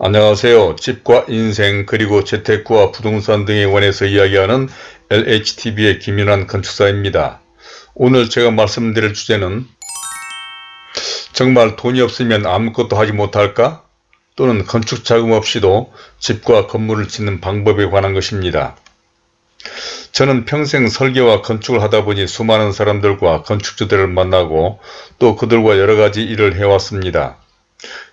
안녕하세요. 집과 인생 그리고 재테크와 부동산 등에 관해서 이야기하는 LHTV의 김윤환 건축사입니다. 오늘 제가 말씀드릴 주제는 정말 돈이 없으면 아무것도 하지 못할까? 또는 건축 자금 없이도 집과 건물을 짓는 방법에 관한 것입니다. 저는 평생 설계와 건축을 하다 보니 수많은 사람들과 건축주들을 만나고 또 그들과 여러 가지 일을 해왔습니다.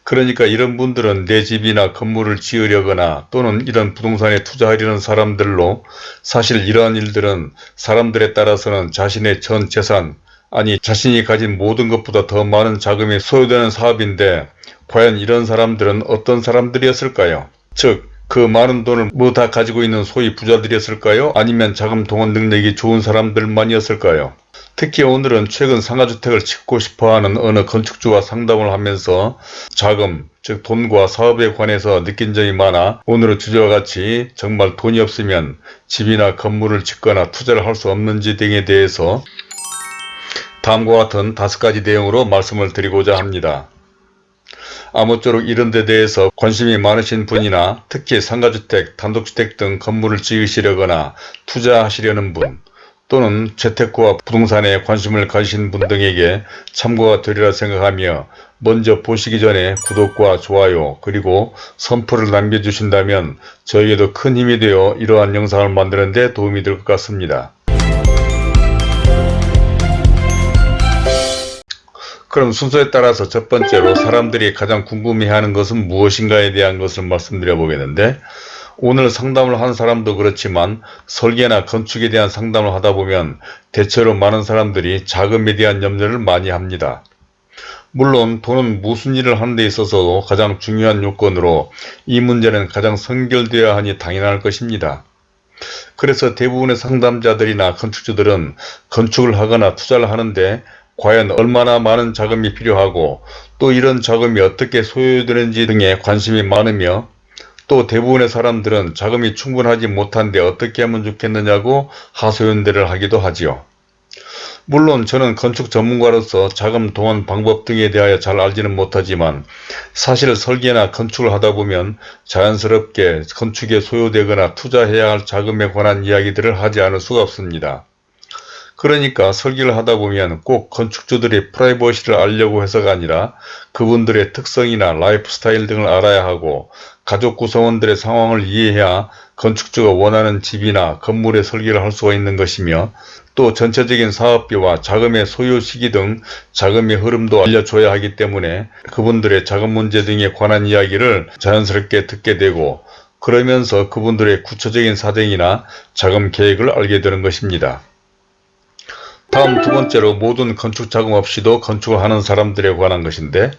그러니까 이런 분들은 내 집이나 건물을 지으려거나 또는 이런 부동산에 투자하려는 사람들로 사실 이러한 일들은 사람들에 따라서는 자신의 전 재산 아니 자신이 가진 모든 것보다 더 많은 자금이 소요되는 사업인데 과연 이런 사람들은 어떤 사람들이었을까요? 즉 그 많은 돈을 뭐 다 가지고 있는 소위 부자들이었을까요? 아니면 자금 동원 능력이 좋은 사람들만이었을까요? 특히 오늘은 최근 상가주택을 짓고 싶어하는 어느 건축주와 상담을 하면서 자금, 즉 돈과 사업에 관해서 느낀 점이 많아 오늘은 주제와 같이 정말 돈이 없으면 집이나 건물을 짓거나 투자를 할 수 없는지 등에 대해서 다음과 같은 다섯 가지 내용으로 말씀을 드리고자 합니다. 아무쪼록 이런 데 대해서 관심이 많으신 분이나 특히 상가주택, 단독주택 등 건물을 지으시려거나 투자하시려는 분 또는 재테크와 부동산에 관심을 가지신 분 등에게 참고가 되리라 생각하며 먼저 보시기 전에 구독과 좋아요 그리고 선풀을 남겨주신다면 저에게도 큰 힘이 되어 이러한 영상을 만드는 데 도움이 될 것 같습니다. 그럼 순서에 따라서 첫 번째로 사람들이 가장 궁금해하는 것은 무엇인가에 대한 것을 말씀드려 보겠는데 오늘 상담을 한 사람도 그렇지만 설계나 건축에 대한 상담을 하다 보면 대체로 많은 사람들이 자금에 대한 염려를 많이 합니다. 물론 돈은 무슨 일을 하는 데 있어서도 가장 중요한 요건으로 이 문제는 가장 선결되어야 하니 당연할 것입니다. 그래서 대부분의 상담자들이나 건축주들은 건축을 하거나 투자를 하는데 과연 얼마나 많은 자금이 필요하고 또 이런 자금이 어떻게 소요되는지 등에 관심이 많으며 또 대부분의 사람들은 자금이 충분하지 못한데 어떻게 하면 좋겠느냐고 하소연대를 하기도 하지요. 물론 저는 건축 전문가로서 자금 동원 방법 등에 대하여 잘 알지는 못하지만 사실 설계나 건축을 하다 보면 자연스럽게 건축에 소요되거나 투자해야 할 자금에 관한 이야기들을 하지 않을 수가 없습니다. 그러니까 설계를 하다 보면 꼭 건축주들의 프라이버시를 알려고 해서가 아니라 그분들의 특성이나 라이프 스타일 등을 알아야 하고 가족 구성원들의 상황을 이해해야 건축주가 원하는 집이나 건물의 설계를 할 수가 있는 것이며 또 전체적인 사업비와 자금의 소요 시기 등 자금의 흐름도 알려줘야 하기 때문에 그분들의 자금 문제 등에 관한 이야기를 자연스럽게 듣게 되고 그러면서 그분들의 구체적인 사정이나 자금 계획을 알게 되는 것입니다. 다음 두 번째로 모든 건축 자금 없이도 건축을 하는 사람들에 관한 것인데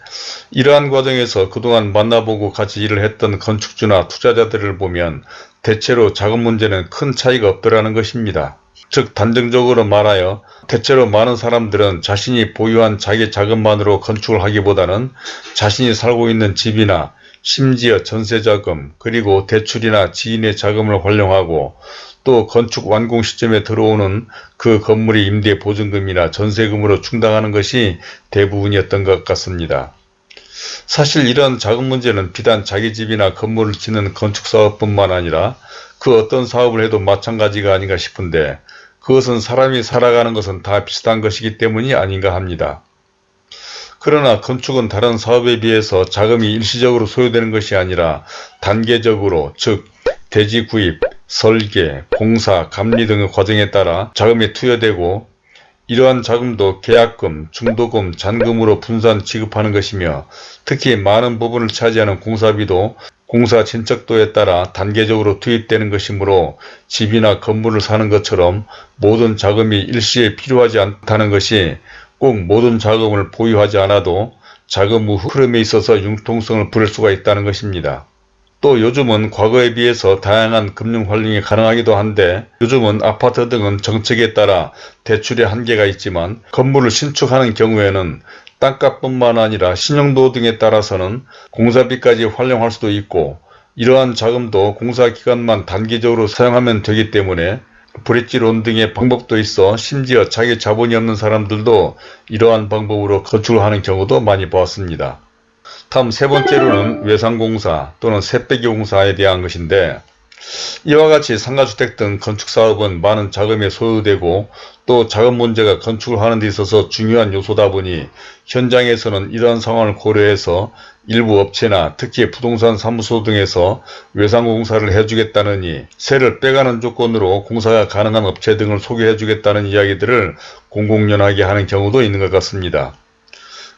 이러한 과정에서 그동안 만나보고 같이 일을 했던 건축주나 투자자들을 보면 대체로 자금 문제는 큰 차이가 없더라는 것입니다. 즉 단정적으로 말하여 대체로 많은 사람들은 자신이 보유한 자기 자금만으로 건축을 하기보다는 자신이 살고 있는 집이나 심지어 전세자금 그리고 대출이나 지인의 자금을 활용하고 또 건축 완공 시점에 들어오는 그 건물의 임대 보증금이나 전세금으로 충당하는 것이 대부분이었던 것 같습니다. 사실 이런 자금 문제는 비단 자기 집이나 건물을 짓는 건축사업뿐만 아니라 그 어떤 사업을 해도 마찬가지가 아닌가 싶은데 그것은 사람이 살아가는 것은 다 비슷한 것이기 때문이 아닌가 합니다. 그러나 건축은 다른 사업에 비해서 자금이 일시적으로 소요되는 것이 아니라 단계적으로 즉 대지 구입, 설계, 공사, 감리 등의 과정에 따라 자금이 투여되고 이러한 자금도 계약금, 중도금, 잔금으로 분산 지급하는 것이며 특히 많은 부분을 차지하는 공사비도 공사 진척도에 따라 단계적으로 투입되는 것이므로 집이나 건물을 사는 것처럼 모든 자금이 일시에 필요하지 않다는 것이 꼭 모든 자금을 보유하지 않아도 자금 흐름에 있어서 융통성을 부릴 수가 있다는 것입니다. 또 요즘은 과거에 비해서 다양한 금융 활용이 가능하기도 한데 요즘은 아파트 등은 정책에 따라 대출의 한계가 있지만 건물을 신축하는 경우에는 땅값뿐만 아니라 신용도 등에 따라서는 공사비까지 활용할 수도 있고 이러한 자금도 공사기간만 단기적으로 사용하면 되기 때문에 브릿지론 등의 방법도 있어 심지어 자기 자본이 없는 사람들도 이러한 방법으로 건축을 하는 경우도 많이 보았습니다. 다음 세 번째로는 외상공사 또는 새빼기공사에 대한 것인데 이와 같이 상가주택 등 건축사업은 많은 자금이 소요되고 또 자금 문제가 건축을 하는 데 있어서 중요한 요소다 보니 현장에서는 이러한 상황을 고려해서 일부 업체나 특히 부동산 사무소 등에서 외상공사를 해주겠다느니 세를 빼가는 조건으로 공사가 가능한 업체 등을 소개해주겠다는 이야기들을 공공연하게 하는 경우도 있는 것 같습니다.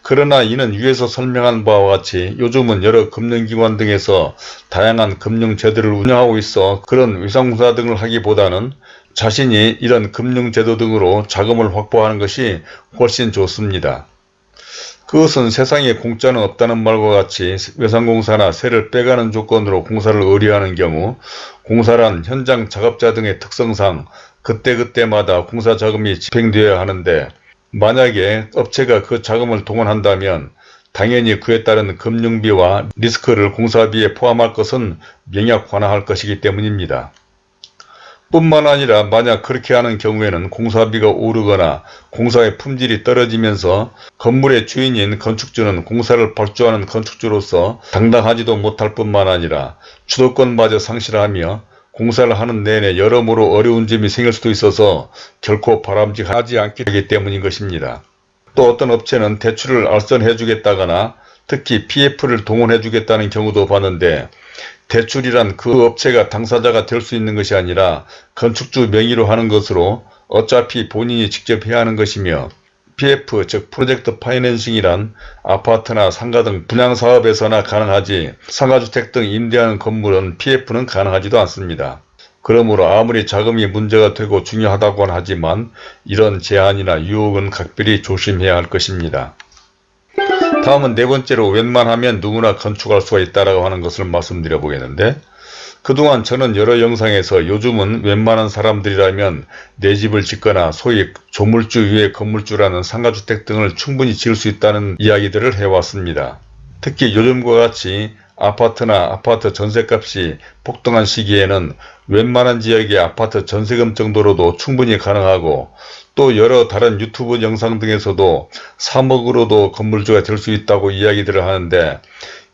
그러나 이는 위에서 설명한 바와 같이 요즘은 여러 금융기관 등에서 다양한 금융제도를 운영하고 있어 그런 위상공사 등을 하기보다는 자신이 이런 금융제도 등으로 자금을 확보하는 것이 훨씬 좋습니다. 그것은 세상에 공짜는 없다는 말과 같이 외상공사나 세를 빼가는 조건으로 공사를 의뢰하는 경우 공사란 현장 작업자 등의 특성상 그때그때마다 공사 자금이 집행되어야 하는데 만약에 업체가 그 자금을 동원한다면 당연히 그에 따른 금융비와 리스크를 공사비에 포함할 것은 명약 관화할 것이기 때문입니다. 뿐만 아니라 만약 그렇게 하는 경우에는 공사비가 오르거나 공사의 품질이 떨어지면서 건물의 주인인 건축주는 공사를 발주하는 건축주로서 당당하지도 못할 뿐만 아니라 주도권마저 상실하며 공사를 하는 내내 여러모로 어려운 점이 생길 수도 있어서 결코 바람직하지 않기 때문인 것입니다. 또 어떤 업체는 대출을 알선해 주겠다거나 특히 PF를 동원해 주겠다는 경우도 봤는데 대출이란 그 업체가 당사자가 될 수 있는 것이 아니라 건축주 명의로 하는 것으로 어차피 본인이 직접 해야 하는 것이며 PF 즉 프로젝트 파이낸싱이란 아파트나 상가 등 분양사업에서나 가능하지 상가주택 등 임대하는 건물은 PF는 가능하지도 않습니다. 그러므로 아무리 자금이 문제가 되고 중요하다고는 하지만 이런 제한이나 유혹은 각별히 조심해야 할 것입니다. 다음은 네 번째로 웬만하면 누구나 건축할 수가 있다라고 하는 것을 말씀드려 보겠는데 그동안 저는 여러 영상에서 요즘은 웬만한 사람들이라면 내 집을 짓거나 소위 조물주 위에 건물주라는 상가주택 등을 충분히 지을 수 있다는 이야기들을 해왔습니다. 특히 요즘과 같이 아파트나 아파트 전세값이 폭등한 시기에는 웬만한 지역의 아파트 전세금 정도로도 충분히 가능하고 또 여러 다른 유튜브 영상 등에서도 3억으로도 건물주가 될 수 있다고 이야기들을 하는데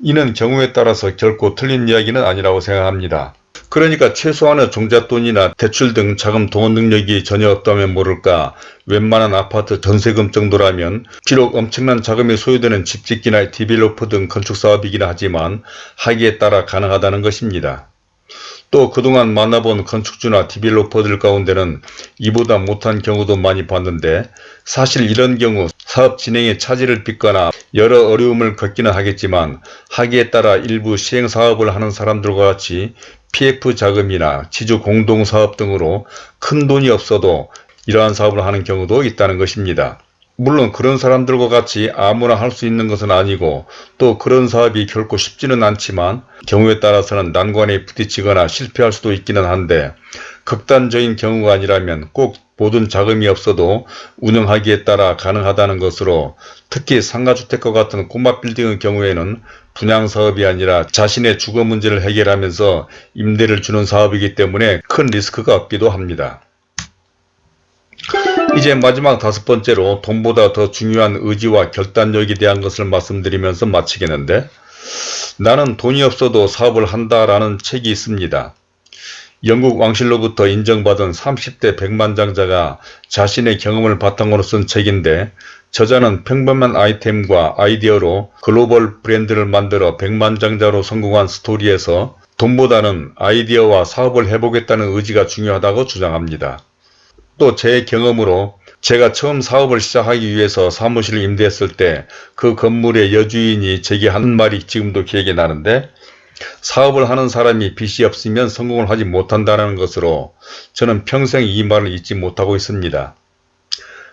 이는 경우에 따라서 결코 틀린 이야기는 아니라고 생각합니다. 그러니까 최소한의 종잣돈이나 대출 등 자금 동원 능력이 전혀 없다면 모를까 웬만한 아파트 전세금 정도라면 비록 엄청난 자금이 소요되는 집짓기나 developer 등 건축사업이긴 하지만 하기에 따라 가능하다는 것입니다. 또 그동안 만나본 건축주나 디벨로퍼들 가운데는 이보다 못한 경우도 많이 봤는데 사실 이런 경우 사업 진행에 차질을 빚거나 여러 어려움을 겪기는 하겠지만 하기에 따라 일부 시행사업을 하는 사람들과 같이 PF 자금이나 지주 공동사업 등으로 큰 돈이 없어도 이러한 사업을 하는 경우도 있다는 것입니다. 물론 그런 사람들과 같이 아무나 할 수 있는 것은 아니고 또 그런 사업이 결코 쉽지는 않지만 경우에 따라서는 난관에 부딪히거나 실패할 수도 있기는 한데 극단적인 경우가 아니라면 꼭 모든 자금이 없어도 운영하기에 따라 가능하다는 것으로 특히 상가주택과 같은 꼬마 빌딩의 경우에는 분양사업이 아니라 자신의 주거 문제를 해결하면서 임대를 주는 사업이기 때문에 큰 리스크가 없기도 합니다. 이제 마지막 다섯 번째로 돈보다 더 중요한 의지와 결단력에 대한 것을 말씀드리면서 마치겠는데 나는 돈이 없어도 사업을 한다라는 책이 있습니다. 영국 왕실로부터 인정받은 30대 백만장자가 자신의 경험을 바탕으로 쓴 책인데 저자는 평범한 아이템과 아이디어로 글로벌 브랜드를 만들어 백만장자로 성공한 스토리에서 돈보다는 아이디어와 사업을 해보겠다는 의지가 중요하다고 주장합니다. 또 제 경험으로 제가 처음 사업을 시작하기 위해서 사무실을 임대했을 때 그 건물의 여주인이 제게 한 말이 지금도 기억이 나는데 사업을 하는 사람이 빚이 없으면 성공을 하지 못한다는 것으로 저는 평생 이 말을 잊지 못하고 있습니다.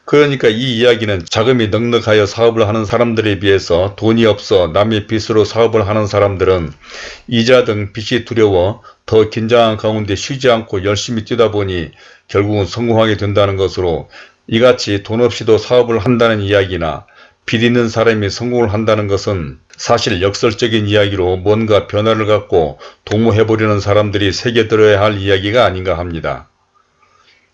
그러니까 이 이야기는 자금이 넉넉하여 사업을 하는 사람들에 비해서 돈이 없어 남의 빚으로 사업을 하는 사람들은 이자 등 빚이 두려워 더 긴장한 가운데 쉬지 않고 열심히 뛰다 보니 결국은 성공하게 된다는 것으로 이같이 돈 없이도 사업을 한다는 이야기나 빚 있는 사람이 성공을 한다는 것은 사실 역설적인 이야기로 뭔가 변화를 갖고 도모해보려는 사람들이 새겨들어야 할 이야기가 아닌가 합니다.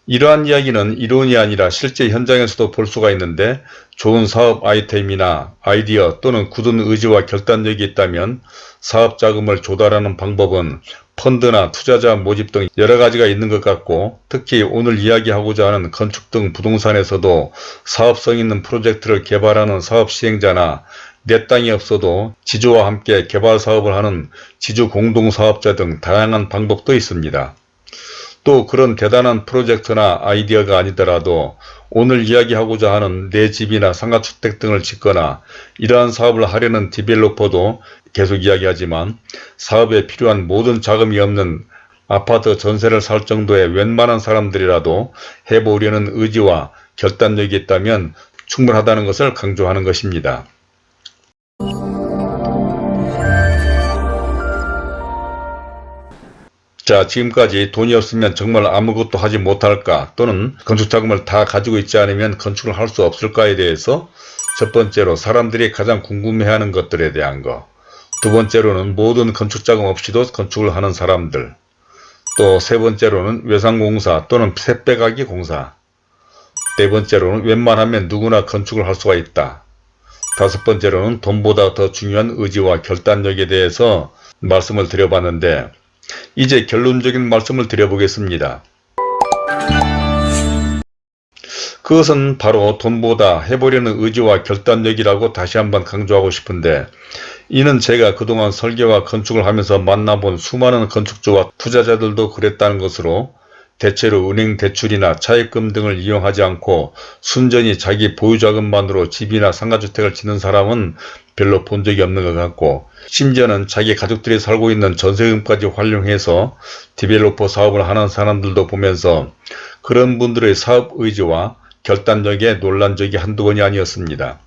이러한 이야기는 이론이 아니라 실제 현장에서도 볼 수가 있는데 좋은 사업 아이템이나 아이디어 또는 굳은 의지와 결단력이 있다면 사업 자금을 조달하는 방법은 펀드나 투자자 모집 등 여러 가지가 있는 것 같고 특히 오늘 이야기하고자 하는 건축 등 부동산에서도 사업성 있는 프로젝트를 개발하는 사업 시행자나 내 땅이 없어도 지주와 함께 개발 사업을 하는 지주 공동사업자 등 다양한 방법도 있습니다. 또 그런 대단한 프로젝트나 아이디어가 아니더라도 오늘 이야기하고자 하는 내 집이나 상가주택 등을 짓거나 이러한 사업을 하려는 디벨로퍼도 계속 이야기하지만 사업에 필요한 모든 자금이 없는 아파트 전세를 살 정도의 웬만한 사람들이라도 해보려는 의지와 결단력이 있다면 충분하다는 것을 강조하는 것입니다. 자 지금까지 돈이 없으면 정말 아무것도 하지 못할까 또는 건축 자금을 다 가지고 있지 않으면 건축을 할 수 없을까에 대해서 첫 번째로 사람들이 가장 궁금해하는 것들에 대한 거. 두 번째로는 모든 건축 자금 없이도 건축을 하는 사람들. 또 세 번째로는 외상공사 또는 새빼가기 공사. 네 번째로는 웬만하면 누구나 건축을 할 수가 있다. 다섯 번째로는 돈보다 더 중요한 의지와 결단력에 대해서 말씀을 드려봤는데 이제 결론적인 말씀을 드려보겠습니다. 그것은 바로 돈보다 해보려는 의지와 결단력이라고 다시 한번 강조하고 싶은데 이는 제가 그동안 설계와 건축을 하면서 만나본 수많은 건축주와 투자자들도 그랬다는 것으로 대체로 은행 대출이나 차입금 등을 이용하지 않고 순전히 자기 보유자금만으로 집이나 상가주택을 짓는 사람은 별로 본 적이 없는 것 같고 심지어는 자기 가족들이 살고 있는 전세금까지 활용해서 디벨로퍼 사업을 하는 사람들도 보면서 그런 분들의 사업 의지와 결단력에 놀란 적이 한두 번이 아니었습니다.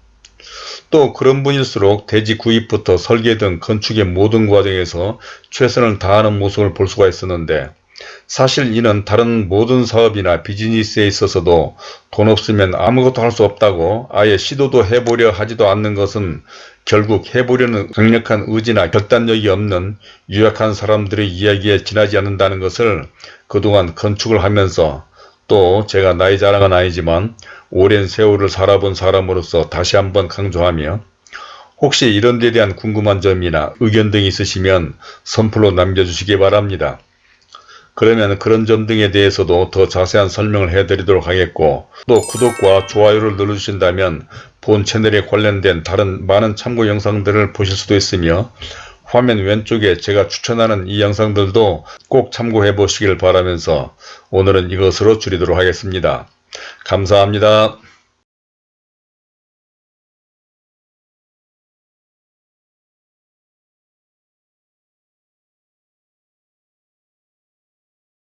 또 그런 분일수록 대지 구입부터 설계 등 건축의 모든 과정에서 최선을 다하는 모습을 볼 수가 있었는데 사실 이는 다른 모든 사업이나 비즈니스에 있어서도 돈 없으면 아무것도 할 수 없다고 아예 시도도 해보려 하지도 않는 것은 결국 해보려는 강력한 의지나 결단력이 없는 유약한 사람들의 이야기에 지나지 않는다는 것을 그동안 건축을 하면서 또 제가 나이 자랑은 아니지만 오랜 세월을 살아본 사람으로서 다시 한번 강조하며 혹시 이런 데 대한 궁금한 점이나 의견 등이 있으시면 선플로 남겨주시기 바랍니다. 그러면 그런 점 등에 대해서도 더 자세한 설명을 해드리도록 하겠고 또 구독과 좋아요를 눌러주신다면 본 채널에 관련된 다른 많은 참고 영상들을 보실 수도 있으며 화면 왼쪽에 제가 추천하는 이 영상들도 꼭 참고해 보시길 바라면서 오늘은 이것으로 줄이도록 하겠습니다. 감사합니다.